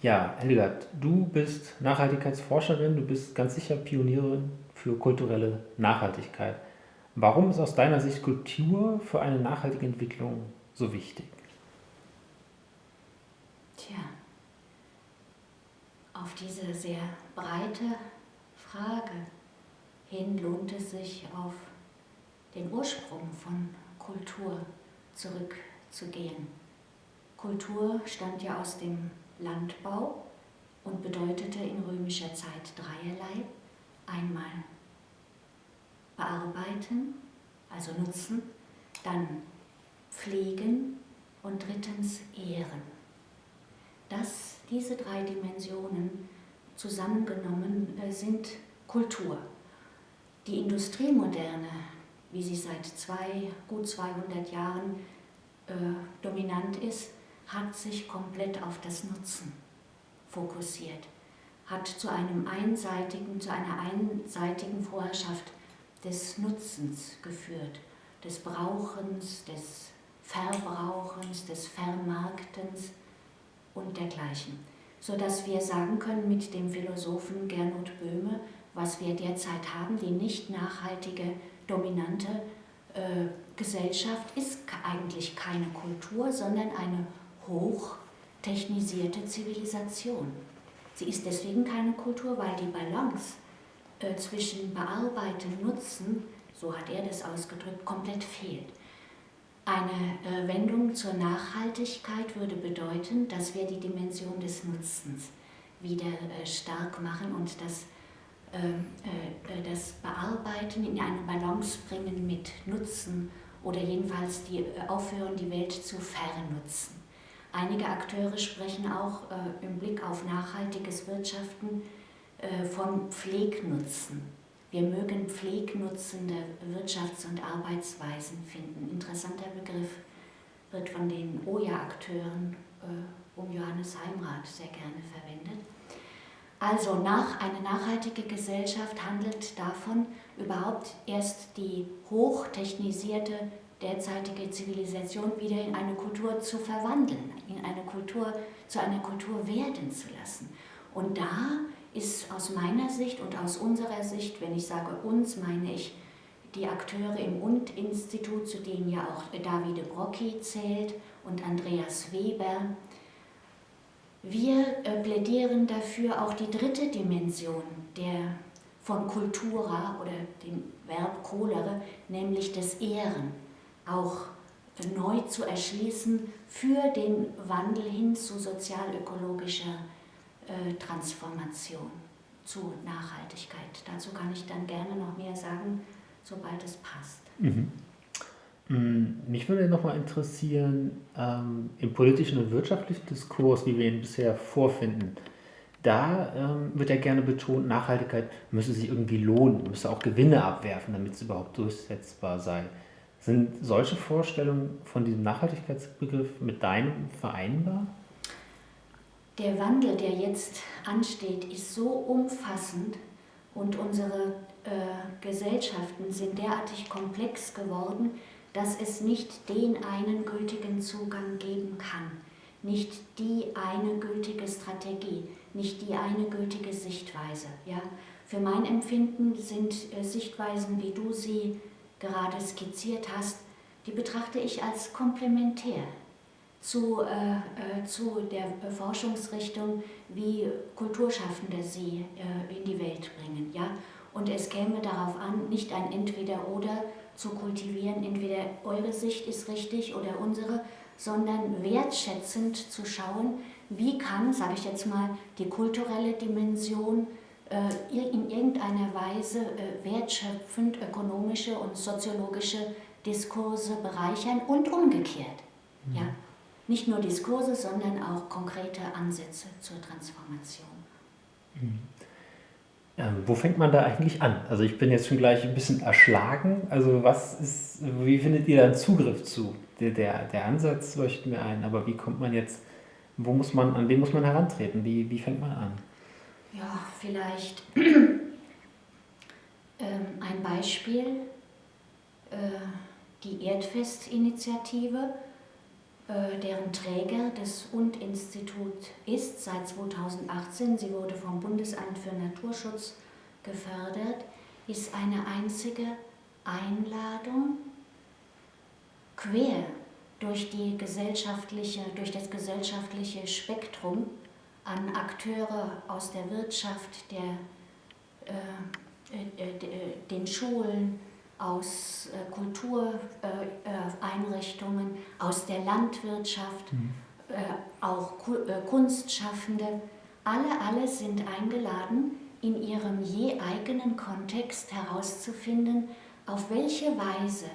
Ja, Hildegard, du bist Nachhaltigkeitsforscherin, du bist ganz sicher Pionierin für kulturelle Nachhaltigkeit. Warum ist aus deiner Sicht Kultur für eine nachhaltige Entwicklung so wichtig? Tja, auf diese sehr breite Frage hin lohnt es sich, auf den Ursprung von Kultur zurückzugehen. Kultur stammt ja aus dem Landbau und bedeutete in römischer Zeit dreierlei. Einmal bearbeiten, also nutzen, dann pflegen und drittens ehren. Das, diese drei Dimensionen zusammengenommen äh, sind Kultur. Die Industriemoderne, wie sie seit zwei, gut 200 Jahren äh, dominant ist, hat sich komplett auf das Nutzen fokussiert, hat zu, einem einseitigen, zu einer einseitigen Vorherrschaft des Nutzens geführt, des Brauchens, des Verbrauchens, des Vermarktens und dergleichen. Sodass wir sagen können mit dem Philosophen Gernot Böhme, was wir derzeit haben, die nicht nachhaltige, dominante äh, Gesellschaft ist eigentlich keine Kultur, sondern eine hochtechnisierte Zivilisation. Sie ist deswegen keine Kultur, weil die Balance äh, zwischen Bearbeiten, Nutzen, so hat er das ausgedrückt, komplett fehlt. Eine äh, Wendung zur Nachhaltigkeit würde bedeuten, dass wir die Dimension des Nutzens wieder äh, stark machen und das, ähm, das Bearbeiten in eine Balance bringen mit Nutzen oder jedenfalls die, aufhören, die Welt zu vernutzen. Einige Akteure sprechen auch im Blick auf nachhaltiges Wirtschaften äh, von Pflegnutzen. Wir mögen pflegnutzende Wirtschafts- und Arbeitsweisen finden. Interessanter Begriff wird von den OJA-Akteuren äh, um Johannes Heimrath sehr gerne verwendet. Also nach, eine nachhaltige Gesellschaft handelt davon, überhaupt erst die hochtechnisierte derzeitige Zivilisation wieder in eine Kultur zu verwandeln, in eine Kultur, zu einer Kultur werden zu lassen. Und da ist aus meiner Sicht und aus unserer Sicht, wenn ich sage uns, meine ich die Akteure im Und-Institut, zu denen ja auch Davide Brocchi zählt und Andreas Weber. Wir äh, plädieren dafür, auch die dritte Dimension der von Cultura oder dem Verb colere, nämlich des Ehren, auch neu zu erschließen für den Wandel hin zu sozialökologischer äh, Transformation zu Nachhaltigkeit. Dazu kann ich dann gerne noch mehr sagen, sobald es passt. Mhm. Mm, mich würde noch mal interessieren, ähm, im politischen und wirtschaftlichen Diskurs, wie wir ihn bisher vorfinden, da ähm, wird ja gerne betont, Nachhaltigkeit müsse sich irgendwie lohnen, müsse auch Gewinne abwerfen, damit es überhaupt durchsetzbar sei. Sind solche Vorstellungen von diesem Nachhaltigkeitsbegriff mit deinem vereinbar? Der Wandel, der jetzt ansteht, ist so umfassend und unsere äh, Gesellschaften sind derartig komplex geworden, dass es nicht den einen gültigen Zugang geben kann, nicht die eine gültige Strategie, nicht die eine gültige Sichtweise. Ja? Für mein Empfinden sind äh, Sichtweisen, wie du sie gerade skizziert hast, die betrachte ich als komplementär zu, äh, äh, zu der Forschungsrichtung, wie Kulturschaffende sie äh, in die Welt bringen. Ja? Und es käme darauf an, nicht ein Entweder-Oder zu kultivieren, entweder eure Sicht ist richtig oder unsere, sondern wertschätzend zu schauen, wie kann, sage ich jetzt mal, die kulturelle Dimension in irgendeiner Weise äh, wertschöpfend ökonomische und soziologische Diskurse bereichern und umgekehrt. Mhm. Ja? nicht nur Diskurse, sondern auch konkrete Ansätze zur Transformation. Mhm. Ähm, wo fängt man da eigentlich an? Also ich bin jetzt schon gleich ein bisschen erschlagen. Also was ist, wie findet ihr da Zugriff zu? Der, der, der Ansatz leuchtet mir ein, aber wie kommt man jetzt, wo muss man, an wen muss man herantreten? Wie, wie fängt man an? Ja, vielleicht ähm, ein Beispiel, äh, die Erdfest-Initiative äh, deren Träger das Und-Institut ist seit 2018. Sie wurde vom Bundesamt für Naturschutz gefördert, ist eine einzige Einladung quer durch, die gesellschaftliche, durch das gesellschaftliche Spektrum an Akteure aus der Wirtschaft, der, äh, äh, äh den Schulen, aus äh, Kultureinrichtungen, aus der Landwirtschaft, mhm. auch Kunstschaffende. Alle, alle sind eingeladen, in ihrem je eigenen Kontext herauszufinden, auf welche Weise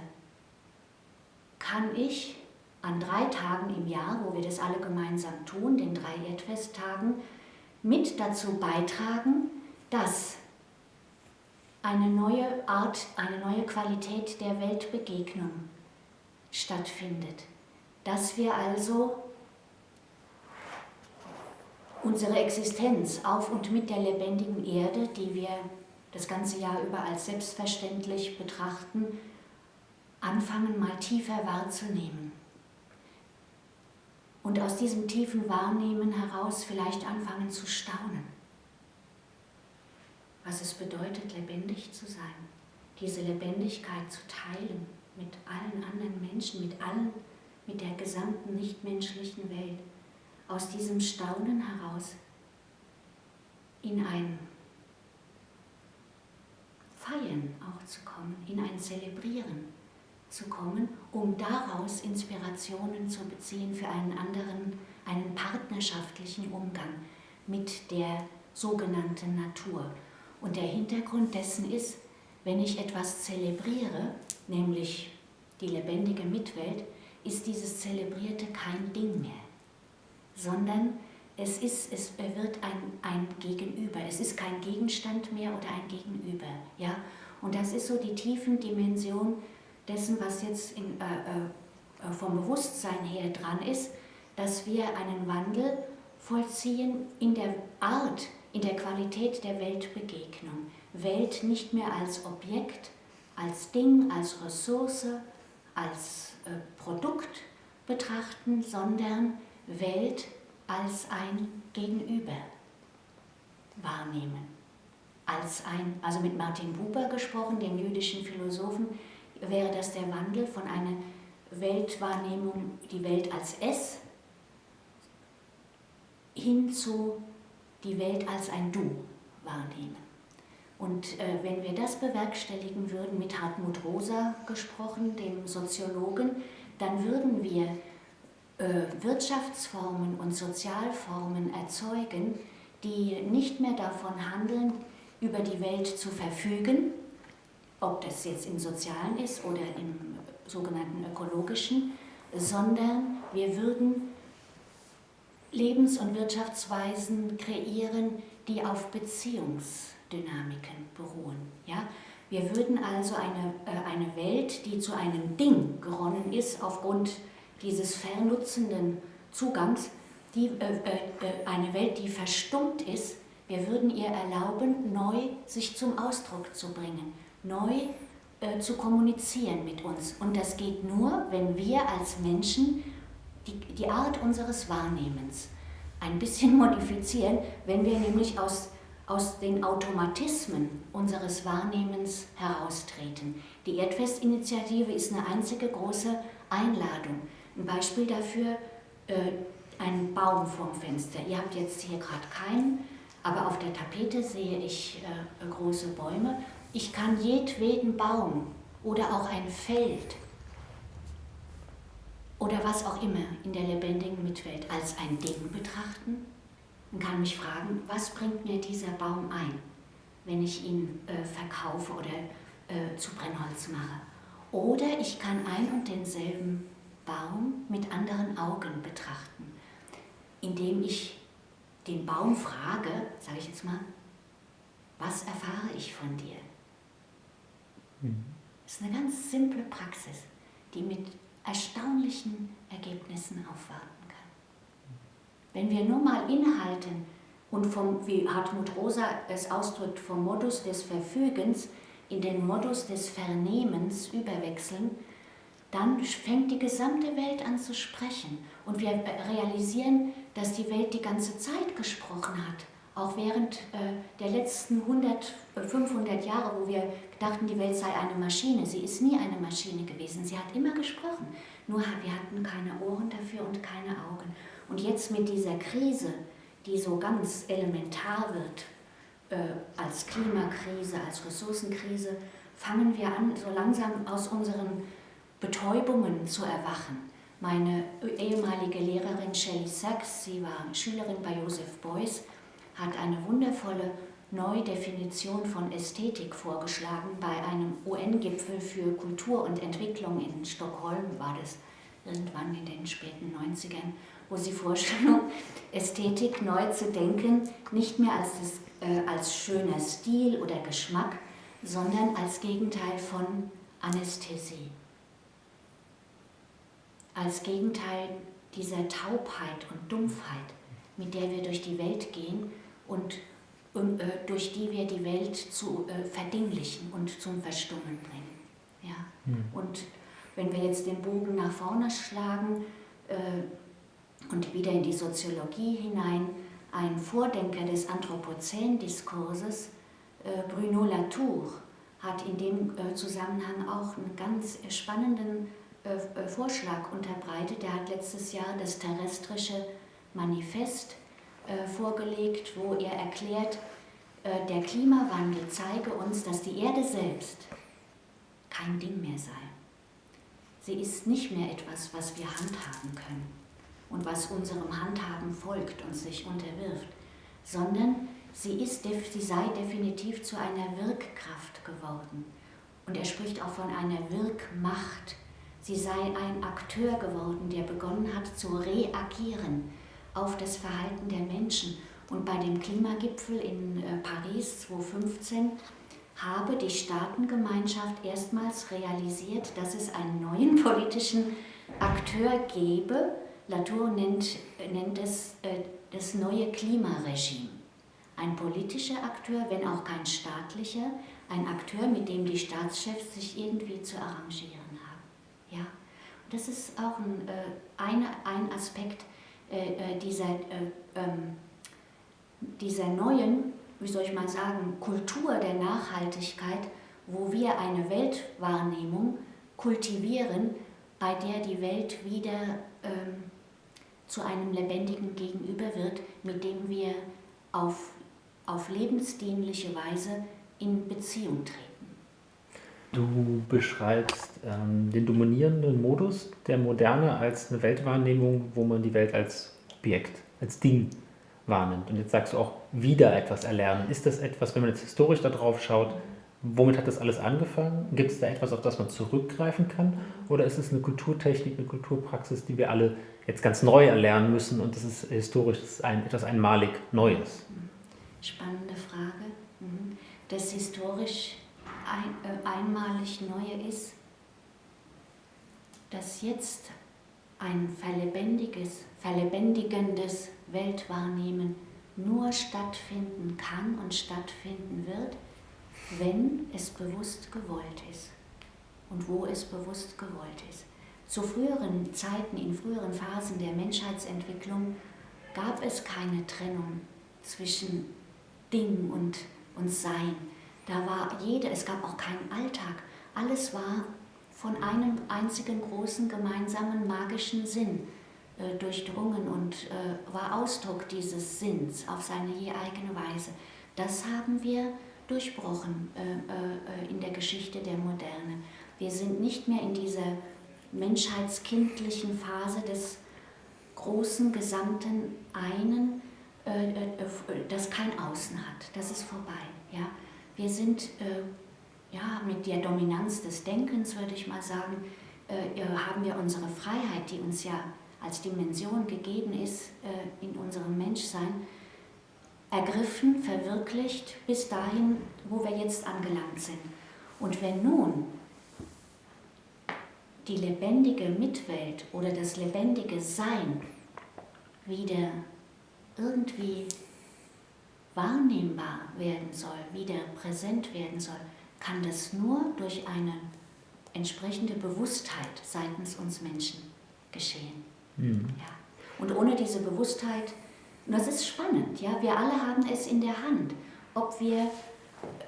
kann ich an drei Tagen im Jahr, wo wir das alle gemeinsam tun, den drei Erdfesttagen, mit dazu beitragen, dass eine neue Art, eine neue Qualität der Weltbegegnung stattfindet. Dass wir also unsere Existenz auf und mit der lebendigen Erde, die wir das ganze Jahr über als selbstverständlich betrachten, anfangen mal tiefer wahrzunehmen. Und aus diesem tiefen Wahrnehmen heraus vielleicht anfangen zu staunen. Was es bedeutet, lebendig zu sein, diese Lebendigkeit zu teilen mit allen anderen Menschen, mit allen, mit der gesamten nichtmenschlichen Welt, aus diesem Staunen heraus in ein Feiern auch zu kommen, in ein Zelebrieren zu kommen, um daraus Inspirationen zu beziehen für einen anderen, einen partnerschaftlichen Umgang mit der sogenannten Natur. Und der Hintergrund dessen ist, wenn ich etwas zelebriere, nämlich die lebendige Mitwelt, ist dieses Zelebrierte kein Ding mehr, sondern es, ist, es wird ein, ein Gegenüber. Es ist kein Gegenstand mehr oder ein Gegenüber. Ja? Und das ist so die tiefen Dimension dessen, was jetzt in, äh, äh, vom Bewusstsein her dran ist, dass wir einen Wandel vollziehen in der Art, in der Qualität der Weltbegegnung. Welt nicht mehr als Objekt, als Ding, als Ressource, als äh, Produkt betrachten, sondern Welt als ein Gegenüber wahrnehmen. Als ein, also mit Martin Buber gesprochen, dem jüdischen Philosophen, wäre das der Wandel von einer Weltwahrnehmung, die Welt als Es, hin zu die Welt als ein Du wahrnehmen. Und äh, wenn wir das bewerkstelligen würden, mit Hartmut Rosa gesprochen, dem Soziologen, dann würden wir äh, Wirtschaftsformen und Sozialformen erzeugen, die nicht mehr davon handeln, über die Welt zu verfügen, ob das jetzt im sozialen ist oder im sogenannten ökologischen, sondern wir würden Lebens- und Wirtschaftsweisen kreieren, die auf Beziehungsdynamiken beruhen. Ja? Wir würden also eine, äh, eine Welt, die zu einem Ding geronnen ist, aufgrund dieses vernutzenden Zugangs, die, äh, äh, eine Welt, die verstummt ist, wir würden ihr erlauben, neu sich zum Ausdruck zu bringen, neu äh, zu kommunizieren mit uns. Und das geht nur, wenn wir als Menschen die, die Art unseres Wahrnehmens ein bisschen modifizieren, wenn wir nämlich aus, aus den Automatismen unseres Wahrnehmens heraustreten. Die Erdfestinitiative ist eine einzige große Einladung. Ein Beispiel dafür, äh, ein Baum vorm Fenster. Ihr habt jetzt hier gerade keinen, aber auf der Tapete sehe ich äh, große Bäume. Ich kann jedweden Baum oder auch ein Feld oder was auch immer in der lebendigen Mitwelt als ein Ding betrachten und kann mich fragen, was bringt mir dieser Baum ein, wenn ich ihn äh, verkaufe oder äh, zu Brennholz mache. Oder ich kann ein und denselben Baum mit anderen Augen betrachten, indem ich den Baum frage, sage ich jetzt mal, was erfahre ich von dir? Mhm. Das ist eine ganz simple Praxis, die mit erstaunlichen Ergebnissen aufwarten kann. Wenn wir nur mal inhalten und vom, wie Hartmut Rosa es ausdrückt, vom Modus des Verfügens in den Modus des Vernehmens überwechseln, dann fängt die gesamte Welt an zu sprechen. Und wir realisieren, dass die Welt die ganze Zeit gesprochen hat. Auch während äh, der letzten 100, 500 äh, Jahre, wo wir dachten, die Welt sei eine Maschine. Sie ist nie eine Maschine gewesen. Sie hat immer gesprochen. Nur wir hatten keine Ohren dafür und keine Augen. Und jetzt mit dieser Krise, die so ganz elementar wird, äh, als Klimakrise, als Ressourcenkrise, fangen wir an, so langsam aus unseren Betäubungen zu erwachen. Meine ehemalige Lehrerin Shelley Sachs, sie war Schülerin bei Joseph Beuys, hat eine wundervolle Neudefinition von Ästhetik vorgeschlagen. Bei einem UN-Gipfel für Kultur und Entwicklung in Stockholm, war das irgendwann in den späten 90ern, wo sie vorschlug, Ästhetik neu zu denken, nicht mehr als, das, äh, als schöner Stil oder Geschmack, sondern als Gegenteil von Anästhesie. Als Gegenteil dieser Taubheit und Dumpfheit, mit der wir durch die Welt gehen und, äh, durch die wir die Welt zu äh, verdinglichen und zum Verstummen bringen. Ja? Mhm. Und wenn wir jetzt den Bogen nach vorne schlagen äh, und wieder in die Soziologie hinein, ein Vordenker des Anthropozän-Diskurses, Bruno Latour, hat in dem Zusammenhang auch einen ganz spannenden Vorschlag unterbreitet. Der hat letztes Jahr das terrestrische Manifest vorgelegt, wo er erklärt, der Klimawandel zeige uns, dass die Erde selbst kein Ding mehr sei. Sie ist nicht mehr etwas, was wir handhaben können und was unserem Handhaben folgt und sich unterwirft, sondern sie, ist, sie sei definitiv zu einer Wirkkraft geworden. Und er spricht auch von einer Wirkmacht, Sie sei ein Akteur geworden, der begonnen hat zu reagieren auf das Verhalten der Menschen. Und bei dem Klimagipfel in äh, Paris 2015 habe die Staatengemeinschaft erstmals realisiert, dass es einen neuen politischen Akteur gebe. Latour nennt, nennt es äh, das neue Klimaregime. Ein politischer Akteur, wenn auch kein staatlicher, ein Akteur, mit dem die Staatschefs sich irgendwie zu arrangieren ja? Und das ist auch ein, äh, eine, ein Aspekt äh, äh dieser, äh, ähm, dieser neuen, wie soll ich mal sagen, Kultur der Nachhaltigkeit, wo wir eine Weltwahrnehmung kultivieren, bei der die Welt wieder ähm, zu einem lebendigen Gegenüber wird, mit dem wir auf, auf lebensdienliche Weise in Beziehung treten. Du beschreibst ähm, den dominierenden Modus der Moderne als eine Weltwahrnehmung, wo man die Welt als Objekt, als Ding wahrnimmt. Und jetzt sagst du auch wieder etwas erlernen. Ist das etwas, wenn man jetzt historisch darauf schaut, womit hat das alles angefangen? Gibt es da etwas, auf das man zurückgreifen kann? Oder ist es eine Kulturtechnik, eine Kulturpraxis, die wir alle jetzt ganz neu erlernen müssen und das ist historisch das ist ein, etwas einmalig Neues? Spannende Frage. Mhm. Das historisch ein, äh, einmalig Neue ist, dass jetzt ein verlebendiges, verlebendigendes Weltwahrnehmen nur stattfinden kann und stattfinden wird, wenn es bewusst gewollt ist und wo es bewusst gewollt ist. Zu früheren Zeiten, in früheren Phasen der Menschheitsentwicklung gab es keine Trennung zwischen Ding und, und Sein. Da war jede, es gab auch keinen Alltag. Alles war von einem einzigen großen gemeinsamen magischen Sinn äh, durchdrungen und äh, war Ausdruck dieses Sinns auf seine je eigene Weise. Das haben wir durchbrochen äh, äh, in der Geschichte der Moderne. Wir sind nicht mehr in dieser menschheitskindlichen Phase des großen, gesamten Einen, äh, äh, das kein Außen hat. Das ist vorbei. Ja? Wir sind äh, ja, mit der Dominanz des Denkens, würde ich mal sagen, äh, haben wir unsere Freiheit, die uns ja als Dimension gegeben ist äh, in unserem Menschsein, ergriffen, verwirklicht bis dahin, wo wir jetzt angelangt sind. Und wenn nun die lebendige Mitwelt oder das lebendige Sein wieder irgendwie wahrnehmbar werden soll, wieder präsent werden soll, kann das nur durch eine entsprechende Bewusstheit seitens uns Menschen geschehen. Mhm. Ja. Und ohne diese Bewusstheit, und das ist spannend, ja, wir alle haben es in der Hand, ob wir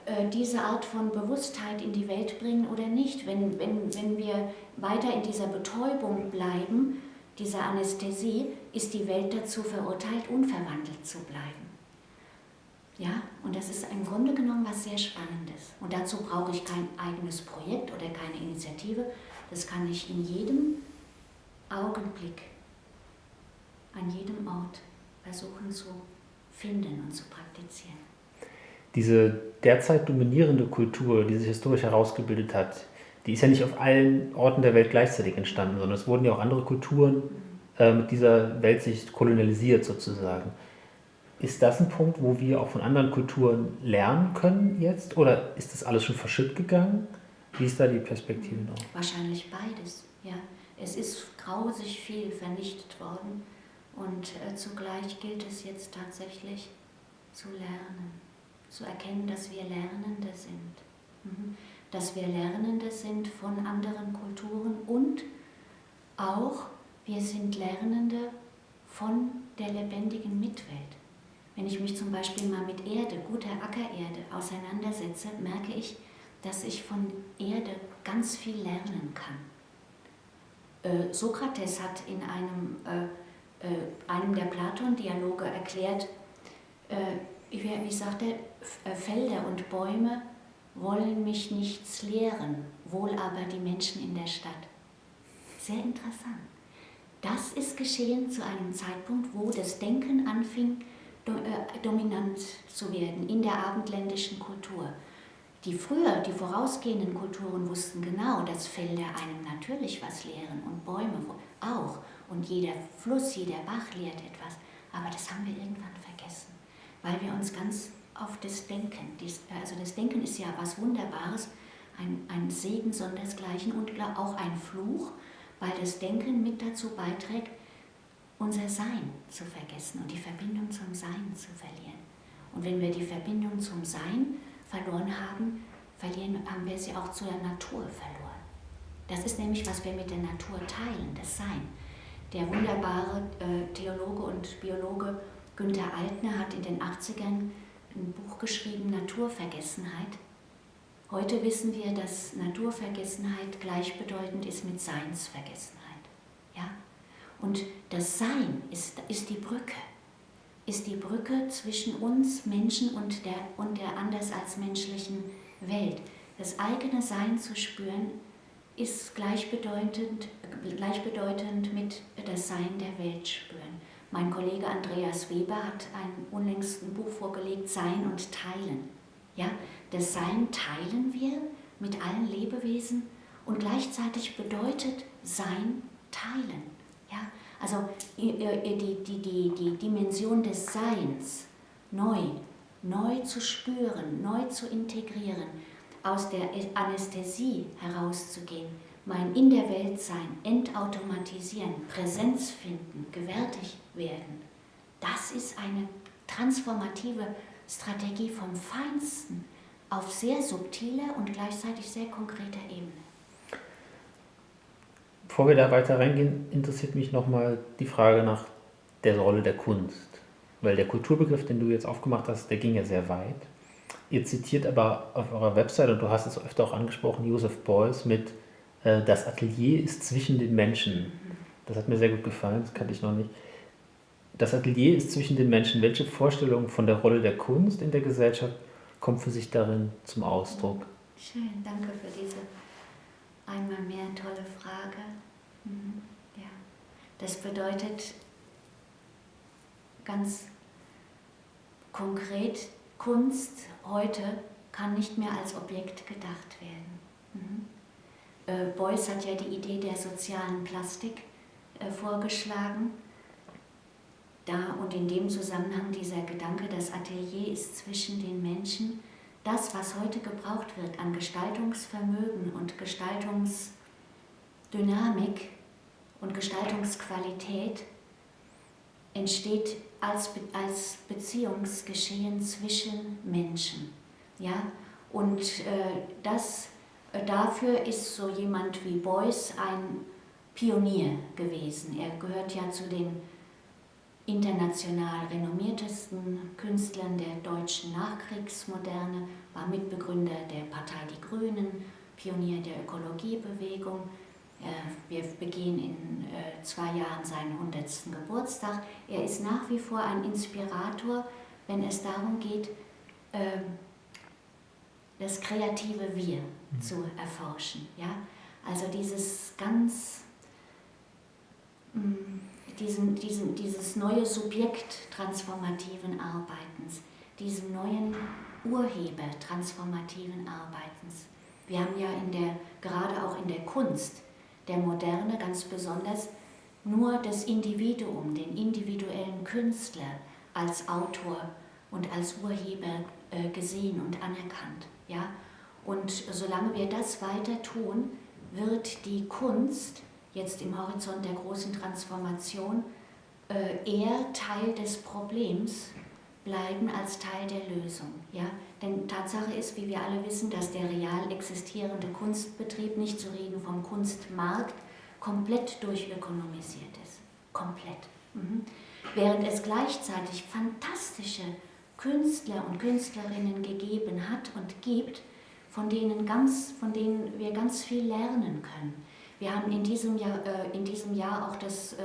äh, diese Art von Bewusstheit in die Welt bringen oder nicht. Wenn, wenn, wenn wir weiter in dieser Betäubung bleiben, dieser Anästhesie, ist die Welt dazu verurteilt, unverwandelt zu bleiben. Ja, und das ist im Grunde genommen was sehr Spannendes. Und dazu brauche ich kein eigenes Projekt oder keine Initiative. Das kann ich in jedem Augenblick, an jedem Ort versuchen zu finden und zu praktizieren. Diese derzeit dominierende Kultur, die sich historisch herausgebildet hat, die ist ja nicht auf allen Orten der Welt gleichzeitig entstanden, sondern es wurden ja auch andere Kulturen äh, mit dieser Weltsicht kolonialisiert sozusagen. Ist das ein Punkt, wo wir auch von anderen Kulturen lernen können jetzt? Oder ist das alles schon verschütt gegangen? Wie ist da die Perspektive noch? Wahrscheinlich beides, ja. Es ist grausig viel vernichtet worden und äh, zugleich gilt es jetzt tatsächlich zu lernen, zu erkennen, dass wir Lernende sind. Mhm. Dass wir Lernende sind von anderen Kulturen und auch wir sind Lernende von der lebendigen Mitwelt. Wenn ich mich zum Beispiel mal mit Erde, guter Ackererde auseinandersetze, merke ich, dass ich von Erde ganz viel lernen kann. Äh, Sokrates hat in einem, äh, äh, einem der Platon-Dialoge erklärt, äh, wie, wie sagt er, äh, Felder und Bäume wollen mich nichts lehren, wohl aber die Menschen in der Stadt. Sehr interessant. Das ist geschehen zu einem Zeitpunkt, wo das Denken anfing, dominant zu werden in der abendländischen Kultur. Die früher, die vorausgehenden Kulturen wussten genau, dass Felder einem natürlich was lehren und Bäume auch. Und jeder Fluss, jeder Bach lehrt etwas. Aber das haben wir irgendwann vergessen, weil wir uns ganz auf das Denken, also das Denken ist ja was Wunderbares, ein, ein Segen sondersgleichen und auch ein Fluch, weil das Denken mit dazu beiträgt, unser Sein zu vergessen und die Verbindung zum Sein zu verlieren. Und wenn wir die Verbindung zum Sein verloren haben, verlieren, haben wir sie auch zur Natur verloren. Das ist nämlich, was wir mit der Natur teilen, das Sein. Der wunderbare äh, Theologe und Biologe Günther Altner hat in den 80ern ein Buch geschrieben, Naturvergessenheit. Heute wissen wir, dass Naturvergessenheit gleichbedeutend ist mit Seinsvergessenheit. Ja? Und das Sein ist, ist die Brücke, ist die Brücke zwischen uns Menschen und der, und der anders als menschlichen Welt. Das eigene Sein zu spüren, ist gleichbedeutend, gleichbedeutend mit das Sein der Welt spüren. Mein Kollege Andreas Weber hat ein unlängst ein Buch vorgelegt, Sein und Teilen. Ja, das Sein teilen wir mit allen Lebewesen und gleichzeitig bedeutet Sein teilen. Ja? Also die, die, die, die Dimension des Seins neu, neu zu spüren, neu zu integrieren, aus der Anästhesie herauszugehen, mein in der Welt sein, entautomatisieren, Präsenz finden, gewärtig werden, das ist eine transformative Strategie vom Feinsten auf sehr subtiler und gleichzeitig sehr konkreter Ebene. Bevor wir da weiter reingehen, interessiert mich nochmal die Frage nach der Rolle der Kunst. Weil der Kulturbegriff, den du jetzt aufgemacht hast, der ging ja sehr weit. Ihr zitiert aber auf eurer Website, und du hast es öfter auch angesprochen, Joseph Beuys mit äh, Das Atelier ist zwischen den Menschen. Das hat mir sehr gut gefallen, das kannte ich noch nicht. Das Atelier ist zwischen den Menschen. Welche Vorstellung von der Rolle der Kunst in der Gesellschaft kommt für sich darin zum Ausdruck? Schön, danke für diese einmal mehr tolle Frage. Mhm. Ja. Das bedeutet ganz konkret, Kunst heute kann nicht mehr als Objekt gedacht werden. Mhm. Äh, Beuys hat ja die Idee der sozialen Plastik äh, vorgeschlagen. Da und in dem Zusammenhang dieser Gedanke, das Atelier ist zwischen den Menschen, das, was heute gebraucht wird an Gestaltungsvermögen und Gestaltungsdynamik und Gestaltungsqualität, entsteht als, Be als Beziehungsgeschehen zwischen Menschen. Ja? Und äh, das Äh, dafür ist so jemand wie Beuys ein Pionier gewesen. Er gehört ja zu den international renommiertesten Künstlern der deutschen Nachkriegsmoderne, war Mitbegründer der Partei Die Grünen, Pionier der Ökologiebewegung. Äh, wir begehen in äh, zwei Jahren seinen 100. Geburtstag. Er ist nach wie vor ein Inspirator, wenn es darum geht, ähm, das kreative Wir mhm. zu erforschen. Ja? Also dieses ganz, mm, diesen, diesen, dieses neue Subjekt transformativen Arbeitens, diesen neuen Urheber transformativen Arbeitens. Wir haben ja in der, gerade auch in der Kunst der Moderne ganz besonders nur das Individuum, den individuellen Künstler als Autor und als Urheber äh, gesehen und anerkannt. Ja? Und solange wir das weiter tun, wird die Kunst jetzt im Horizont der großen Transformation äh, eher Teil des Problems bleiben als Teil der Lösung. Ja? Denn Tatsache ist, wie wir alle wissen, dass der real existierende Kunstbetrieb, nicht zu reden vom Kunstmarkt, komplett durchökonomisiert ist. Komplett. Mhm. Während es gleichzeitig fantastische Künstler und Künstlerinnen gegeben hat und gibt, von denen, ganz, von denen wir ganz viel lernen können. Wir haben in diesem Jahr, äh, in diesem Jahr auch das äh,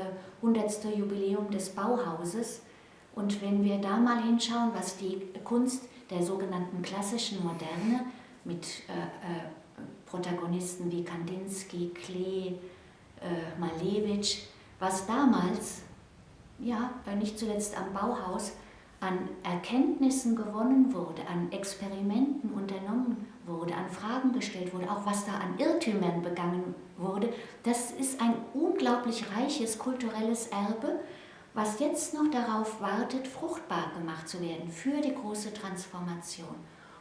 100. Jubiläum des Bauhauses. Und wenn wir da mal hinschauen, was die Kunst der sogenannten klassischen Moderne mit äh, äh Protagonisten wie Kandinsky, Klee, äh, Malevich, was damals, ja, nicht zuletzt am Bauhaus, an Erkenntnissen gewonnen wurde, an Experimenten unternommen wurde, an Fragen gestellt wurde, auch was da an Irrtümern begangen wurde, das ist ein unglaublich reiches kulturelles Erbe, was jetzt noch darauf wartet, fruchtbar gemacht zu werden für die große Transformation.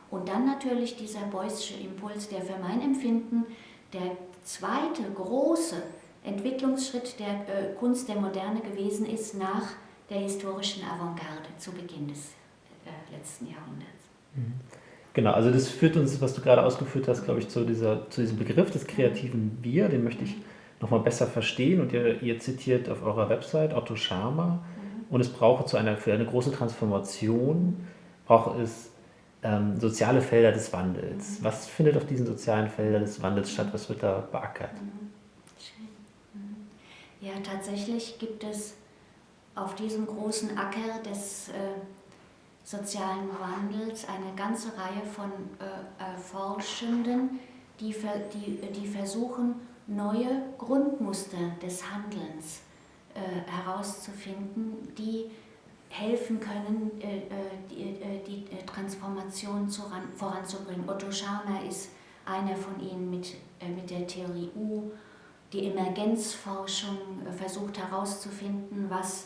Und dann natürlich dieser Beusche Impuls, der für mein Empfinden der zweite große Entwicklungsschritt der äh, Kunst der Moderne gewesen ist nach der historischen Avantgarde zu Beginn des äh, letzten Jahrhunderts. Mhm. Genau, also das führt uns, was du gerade ausgeführt hast, glaube ich, zu, dieser, zu diesem Begriff des kreativen Wir, den möchte ich nochmal besser verstehen. Und ihr, ihr, zitiert auf eurer Website Otto Scharmer, mhm. und es brauche zu einer, für eine große Transformation, braucht es ähm, soziale Felder des Wandels. Mhm. Was findet auf diesen sozialen Feldern des Wandels statt? Was wird da beackert? Mhm. Ja, tatsächlich gibt es auf diesem großen Acker des äh, sozialen Wandels eine ganze Reihe von äh, Forschenden, die, die, die versuchen, neue Grundmuster des Handelns äh, herauszufinden, die helfen können, äh, äh die, äh, die, äh, Transformation zu ran, voranzubringen. Otto Scharmer ist einer von ihnen mit, mit der Theorie U. Die Emergenzforschung versucht herauszufinden, was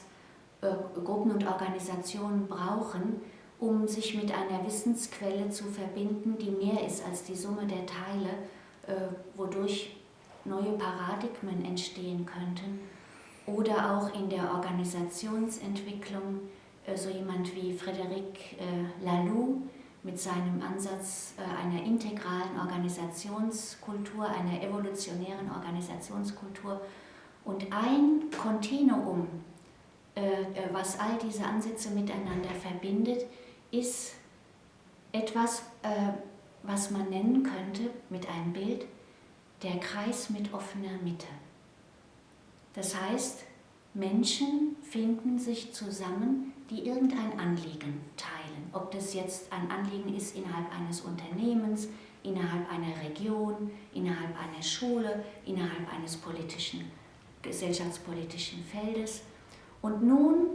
Gruppen und Organisationen brauchen, um sich mit einer Wissensquelle zu verbinden, die mehr ist als die Summe der Teile, äh, wodurch neue Paradigmen entstehen könnten. Oder auch in der Organisationsentwicklung äh, so jemand wie Frédéric äh, Laloux mit seinem Ansatz einer integralen Organisationskultur, einer evolutionären Organisationskultur. Und ein Kontinuum, was all diese Ansätze miteinander verbindet, ist etwas, äh, was man nennen könnte mit einem Bild, der Kreis mit offener Mitte. Das heißt, Menschen finden sich zusammen, die irgendein Anliegen teilen. Ob das jetzt ein Anliegen ist innerhalb eines Unternehmens, innerhalb einer Region, innerhalb einer Schule, innerhalb eines politischen, gesellschaftspolitischen Feldes. Und nun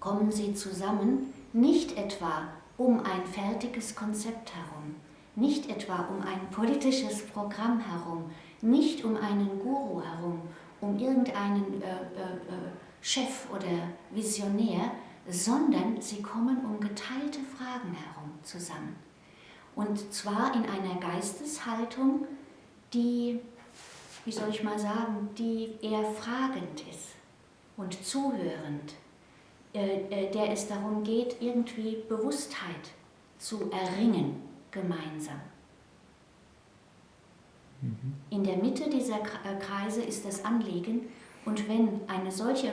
kommen sie zusammen nicht etwa um ein fertiges Konzept herum, nicht etwa um ein politisches Programm herum, nicht um einen Guru herum, um irgendeinen äh, äh, äh, Chef oder Visionär, sondern sie kommen um geteilte Fragen herum zusammen. Und zwar in einer Geisteshaltung, die, wie soll ich mal sagen, die eher fragend ist und zuhörend der es darum geht, irgendwie Bewusstheit zu erringen gemeinsam. Mhm. In der Mitte dieser äh, Kreise ist das Anliegen und wenn eine solche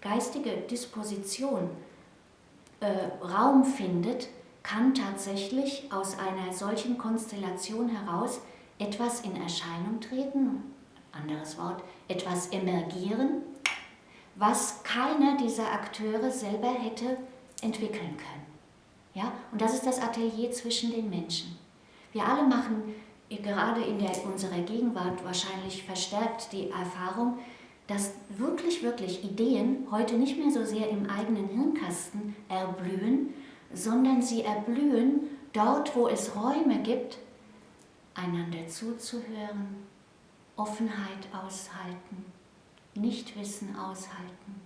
geistige Disposition äh, Raum findet, kann tatsächlich aus einer solchen Konstellation heraus etwas in Erscheinung treten, anderes Wort, etwas emergieren, was keiner dieser Akteure selber hätte entwickeln können. Ja? Und das ist das Atelier zwischen den Menschen. Wir alle machen gerade in der, unserer Gegenwart wahrscheinlich verstärkt die Erfahrung, dass wirklich, wirklich Ideen heute nicht mehr so sehr im eigenen Hirnkasten erblühen, sondern sie erblühen dort, wo es Räume gibt, einander zuzuhören, Offenheit aushalten, Nichtwissen aushalten,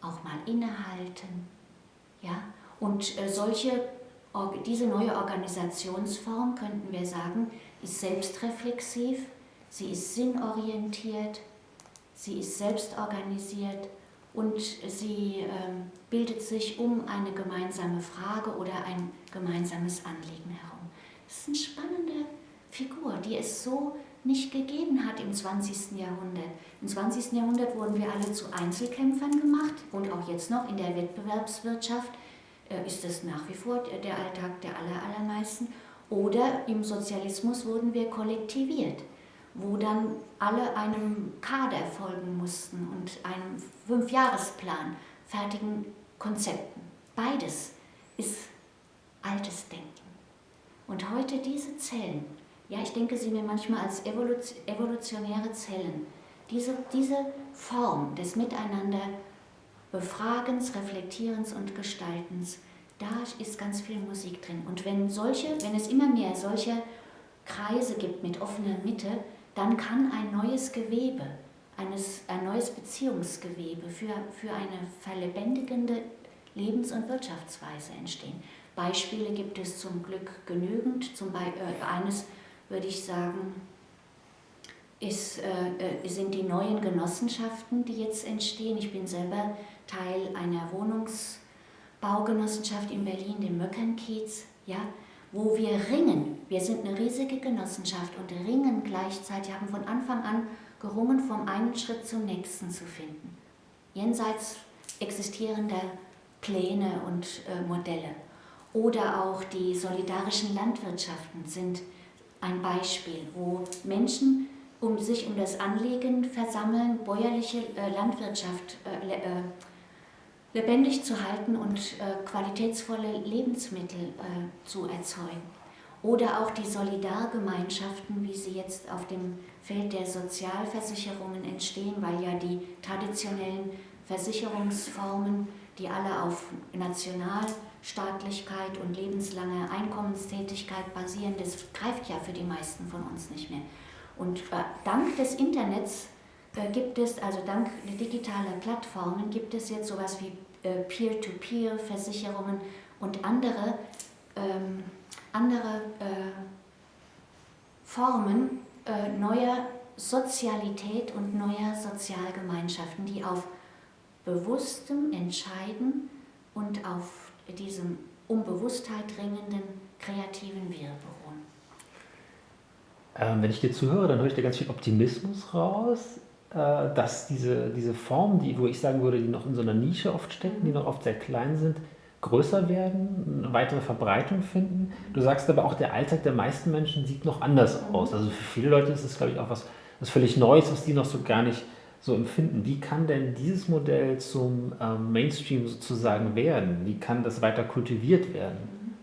auch mal innehalten. Ja? Und äh, solche, diese neue Organisationsform, könnten wir sagen, ist selbstreflexiv, sie ist sinnorientiert, sie ist selbstorganisiert und sie äh, bildet sich um eine gemeinsame Frage oder ein gemeinsames Anliegen herum. Das ist eine spannende Figur, die es so nicht gegeben hat im 20. Jahrhundert. Im 20. Jahrhundert wurden wir alle zu Einzelkämpfern gemacht und auch jetzt noch in der Wettbewerbswirtschaft äh, ist das nach wie vor der Alltag der aller, allermeisten. Oder im Sozialismus wurden wir kollektiviert wo dann alle einem Kader folgen mussten und einem Fünfjahresplan, fertigen Konzepten. Beides ist altes Denken. Und heute diese Zellen, ja, ich denke sie mir manchmal als evolutionäre Zellen, diese, diese Form des Miteinander Befragens, Reflektierens und Gestaltens, da ist ganz viel Musik drin. Und wenn solche, wenn es immer mehr solche Kreise gibt mit offener Mitte, dann kann ein neues Gewebe, eines, ein neues Beziehungsgewebe für, für eine verlebendigende Lebens- und Wirtschaftsweise entstehen. Beispiele gibt es zum Glück genügend. Zum Beispiel, äh, eines würde ich sagen, ist, äh, äh, sind die neuen Genossenschaften, die jetzt entstehen. Ich bin selber Teil einer Wohnungsbaugenossenschaft in Berlin, dem Möckernkiez. Ja? wo wir ringen. Wir sind eine riesige Genossenschaft und ringen gleichzeitig, haben von Anfang an gerungen, vom einen Schritt zum nächsten zu finden. Jenseits existierender Pläne und äh, Modelle. Oder auch die solidarischen Landwirtschaften sind ein Beispiel, wo Menschen um sich um das Anliegen versammeln, bäuerliche äh, Landwirtschaft äh, äh lebendig zu halten und qualitätsvolle Lebensmittel zu erzeugen. Oder auch die Solidargemeinschaften, wie sie jetzt auf dem Feld der Sozialversicherungen entstehen, weil ja die traditionellen Versicherungsformen, die alle auf Nationalstaatlichkeit und lebenslanger Einkommenstätigkeit basieren, das greift ja für die meisten von uns nicht mehr. Und äh, dank des Internets äh, gibt es, also dank digitaler Plattformen, gibt es jetzt sowas wie äh, Peer-to-Peer-Versicherungen und andere, ähm, andere äh, Formen äh, neuer Sozialität und neuer Sozialgemeinschaften, die auf bewusstem Entscheiden und auf diesem um Bewusstheit dringenden kreativen Wir beruhen. Ähm, wenn ich dir zuhöre, dann höre ich da ganz viel Optimismus raus. Äh, dass diese, diese Formen, die, wo ich sagen würde, die noch in so einer Nische oft stecken, die noch oft sehr klein sind, größer werden, eine weitere Verbreitung finden. Du sagst aber auch, der Alltag der meisten Menschen sieht noch anders aus. Also für viele Leute ist es, glaube ich, auch was, was völlig Neues, was die noch so gar nicht so empfinden. Wie kann denn dieses Modell zum ähm, Mainstream sozusagen werden? Wie kann das weiter kultiviert werden?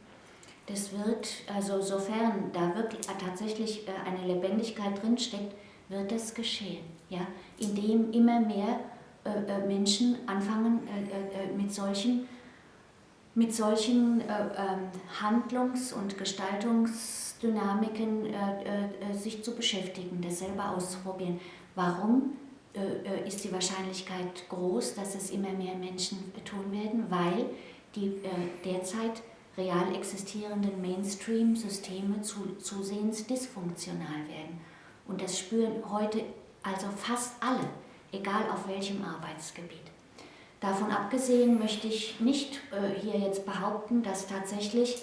Das wird, also sofern da wirklich tatsächlich äh, eine Lebendigkeit drinsteckt, wird das geschehen, ja? indem immer mehr äh, äh Menschen anfangen äh, äh, mit solchen, mit solchen äh, ähm, Handlungs- und Gestaltungsdynamiken sich zu beschäftigen, das selber auszuprobieren. Warum ist die Wahrscheinlichkeit groß, dass es immer mehr Menschen tun werden? Weil die derzeit real existierenden Mainstream-Systeme zusehends dysfunktional werden. Und das spüren heute also fast alle, egal auf welchem Arbeitsgebiet. Davon abgesehen möchte ich nicht äh, hier jetzt behaupten, dass tatsächlich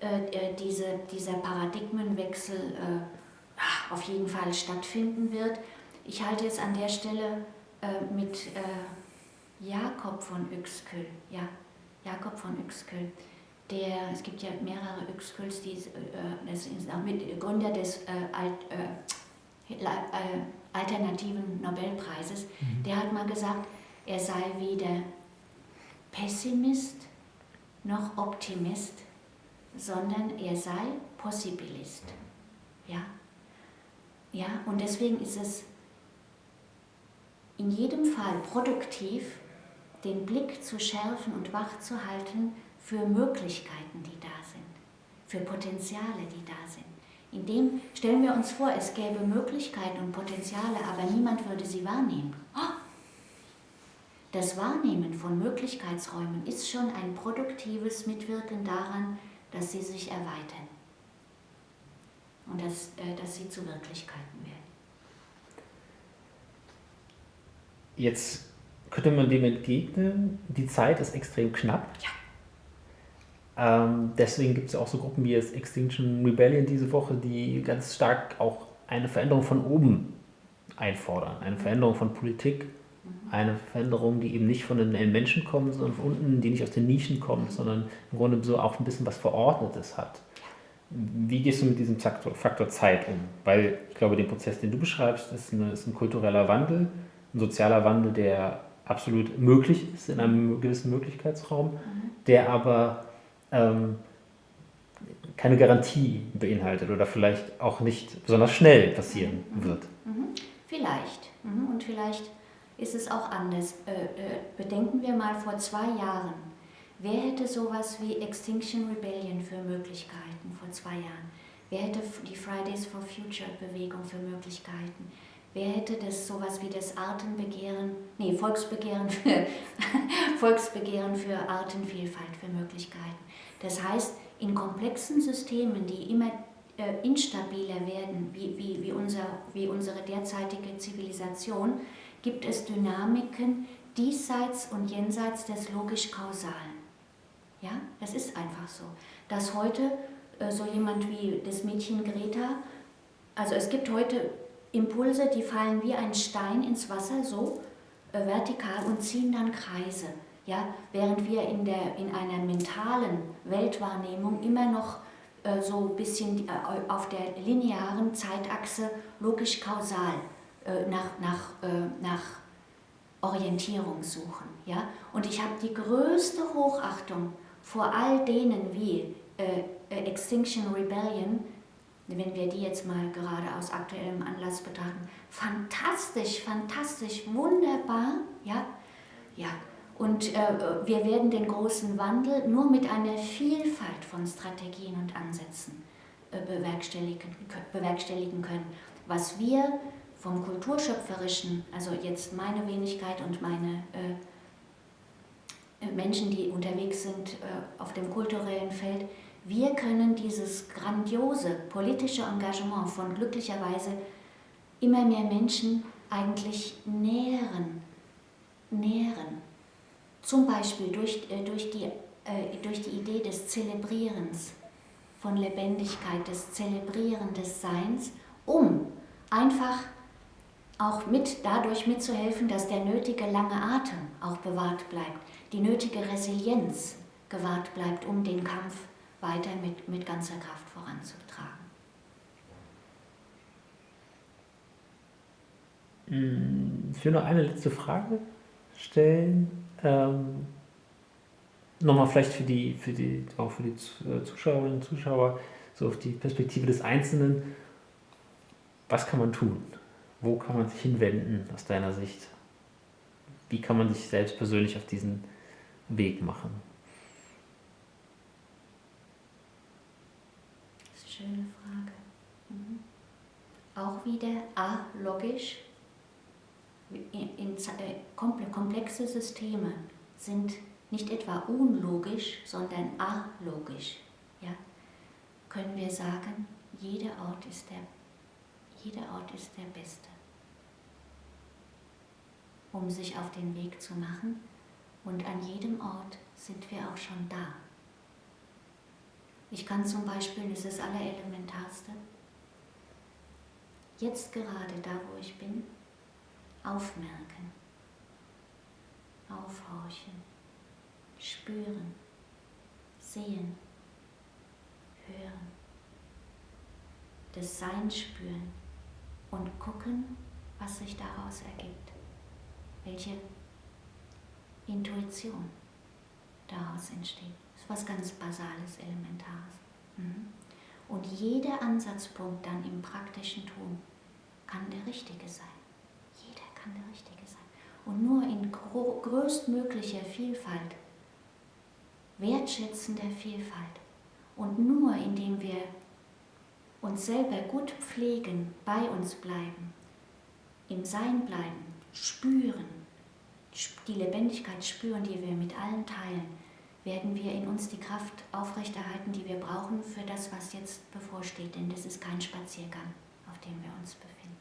äh, äh diese, dieser Paradigmenwechsel äh, auf jeden Fall stattfinden wird. Ich halte es an der Stelle äh, mit äh, Jakob von Uexküll, ja, Jakob von Uexküll, der, es gibt ja mehrere Uexkülls, die, äh, das ist auch mit Gründer des äh, Alt, äh, äh, alternativen Nobelpreises, mhm. der hat mal gesagt, er sei weder Pessimist noch Optimist, sondern er sei Possibilist. Ja? Ja, und deswegen ist es in jedem Fall produktiv, den Blick zu schärfen und wach zu halten für Möglichkeiten, die da sind, für Potenziale, die da sind. Indem stellen wir uns vor, es gäbe Möglichkeiten und Potenziale, aber niemand würde sie wahrnehmen. Oh! Das Wahrnehmen von Möglichkeitsräumen ist schon ein produktives Mitwirken daran, dass sie sich erweitern und dass, äh, dass sie zu Wirklichkeiten werden. Jetzt könnte man dem entgegnen, die Zeit ist extrem knapp. Ja. Ähm, deswegen gibt es auch so Gruppen wie jetzt Extinction Rebellion diese Woche, die ganz stark auch eine Veränderung von oben einfordern. Eine Veränderung von Politik, mhm. eine Veränderung, die eben nicht von den Menschen kommt, sondern von unten, die nicht aus den Nischen kommt, sondern im Grunde so auch ein bisschen was Verordnetes hat. Wie gehst du mit diesem Faktor, Faktor Zeit um? Weil ich glaube, der Prozess, den du beschreibst, ist, eine, ist ein kultureller Wandel, ein sozialer Wandel, der absolut möglich ist in einem gewissen Möglichkeitsraum, mhm. der aber ähm, keine Garantie beinhaltet oder vielleicht auch nicht besonders schnell passieren mhm. wird. Mhm. Vielleicht. Und vielleicht ist es auch anders. Äh, äh, bedenken wir mal vor zwei Jahren. Wer hätte sowas wie Extinction Rebellion für Möglichkeiten vor zwei Jahren? Wer hätte die Fridays for Future Bewegung für Möglichkeiten? Wer hätte das sowas wie das Artenbegehren, nee, Volksbegehren für, Volksbegehren für Artenvielfalt für Möglichkeiten? Das heißt, in komplexen Systemen, die immer äh, instabiler werden, wie, wie, wie, unser, wie unsere derzeitige Zivilisation, gibt es Dynamiken diesseits und jenseits des logisch-kausalen. Ja, das ist einfach so. Dass heute äh, so jemand wie das Mädchen Greta, also es gibt heute Impulse, die fallen wie ein Stein ins Wasser, so äh, vertikal und ziehen dann Kreise. Ja, während wir in, der, in einer mentalen Weltwahrnehmung immer noch äh, so ein bisschen äh, auf der linearen Zeitachse logisch-kausal äh, nach, nach, äh, nach Orientierung suchen. Ja? Und ich habe die größte Hochachtung vor all denen wie äh, Extinction Rebellion, wenn wir die jetzt mal gerade aus aktuellem Anlass betrachten, fantastisch, fantastisch, wunderbar, ja, ja, und äh, wir werden den großen Wandel nur mit einer Vielfalt von Strategien und Ansätzen äh, bewerkstelligen, bewerkstelligen können. Was wir vom Kulturschöpferischen, also jetzt meine Wenigkeit und meine äh, Menschen, die unterwegs sind äh, auf dem kulturellen Feld, wir können dieses grandiose politische Engagement von glücklicherweise immer mehr Menschen eigentlich nähren, nähren. Zum Beispiel durch, äh, durch, die, äh, durch die Idee des Zelebrierens von Lebendigkeit, des Zelebrieren des Seins, um einfach auch mit, dadurch mitzuhelfen, dass der nötige lange Atem auch bewahrt bleibt, die nötige Resilienz gewahrt bleibt, um den Kampf weiter mit, mit ganzer Kraft voranzutragen. Hm, ich will noch eine letzte Frage stellen. Ähm, Nochmal vielleicht für die, für die, auch für die äh, Zuschauerinnen und Zuschauer, so auf die Perspektive des Einzelnen. Was kann man tun? Wo kann man sich hinwenden aus deiner Sicht? Wie kann man sich selbst persönlich auf diesen Weg machen? Das ist eine schöne Frage. Mhm. Auch wieder alogisch in, in, äh, komplexe Systeme sind nicht etwa unlogisch, sondern alogisch. Ja? Können wir sagen, jeder Ort ist der, jeder Ort ist der beste, um sich auf den Weg zu machen. Und an jedem Ort sind wir auch schon da. Ich kann zum Beispiel, das ist das Allerelementarste, jetzt gerade da, wo ich bin, aufmerken, aufhorchen, spüren, sehen, hören, das Sein spüren und gucken, was sich daraus ergibt, welche Intuition daraus entsteht. Das ist was ganz Basales, Elementares. Mhm. Und jeder Ansatzpunkt dann im praktischen Tun kann der richtige sein. Jeder kann der richtige sein. Und nur in größtmöglicher Vielfalt, wertschätzender Vielfalt und nur indem wir uns selber gut pflegen, bei uns bleiben, im Sein bleiben, spüren, die Lebendigkeit spüren, die wir mit allen teilen, werden wir in uns die Kraft aufrechterhalten, die wir brauchen für das, was jetzt bevorsteht. Denn das ist kein Spaziergang, auf dem wir uns befinden.